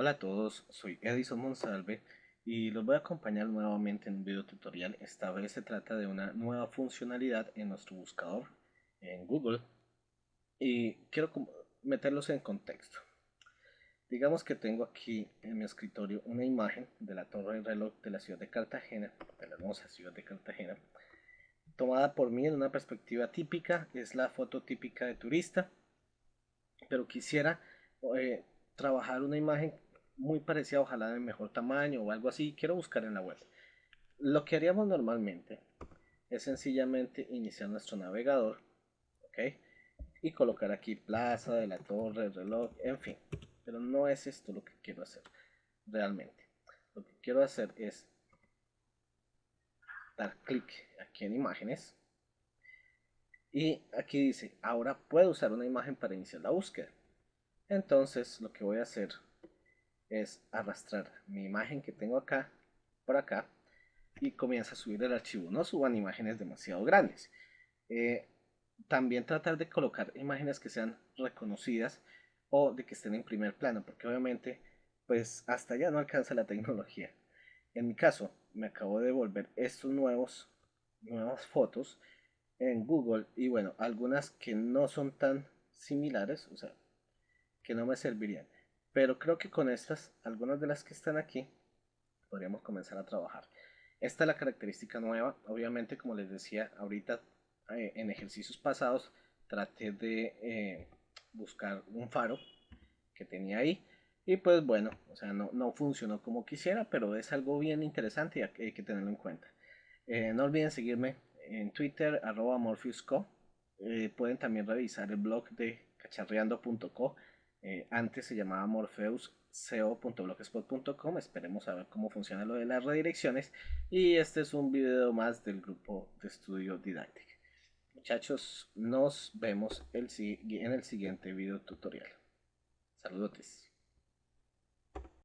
Hola a todos, soy Edison Monsalve y los voy a acompañar nuevamente en un video tutorial. Esta vez se trata de una nueva funcionalidad en nuestro buscador en Google y quiero meterlos en contexto. Digamos que tengo aquí en mi escritorio una imagen de la torre del reloj de la ciudad de Cartagena, de la hermosa ciudad de Cartagena, tomada por mí en una perspectiva típica, es la foto típica de turista, pero quisiera eh, trabajar una imagen muy parecida, ojalá de mejor tamaño o algo así, quiero buscar en la web. Lo que haríamos normalmente es sencillamente iniciar nuestro navegador, ¿ok? Y colocar aquí plaza de la torre, reloj, en fin. Pero no es esto lo que quiero hacer realmente. Lo que quiero hacer es dar clic aquí en imágenes y aquí dice ahora puedo usar una imagen para iniciar la búsqueda entonces lo que voy a hacer es arrastrar mi imagen que tengo acá por acá y comienza a subir el archivo. No suban imágenes demasiado grandes. Eh, también tratar de colocar imágenes que sean reconocidas o de que estén en primer plano porque obviamente pues hasta ya no alcanza la tecnología. En mi caso me acabo de volver estos nuevos nuevas fotos en Google y bueno algunas que no son tan similares o sea que no me servirían. Pero creo que con estas, algunas de las que están aquí, podríamos comenzar a trabajar. Esta es la característica nueva. Obviamente, como les decía ahorita, eh, en ejercicios pasados, traté de eh, buscar un faro que tenía ahí. Y pues bueno, o sea, no, no, funcionó como quisiera, pero es algo bien interesante y hay que tenerlo en cuenta. Eh, no olviden seguirme en Twitter, arroba morpheusco. pueden también revisar el blog de cacharreando.co eh, antes se llamaba morpheus.co.blogspot.com. Esperemos a ver cómo funciona lo de las redirecciones. Y este es un video más del grupo de estudio Didactic. Muchachos, nos vemos en el siguiente video tutorial. Saludos.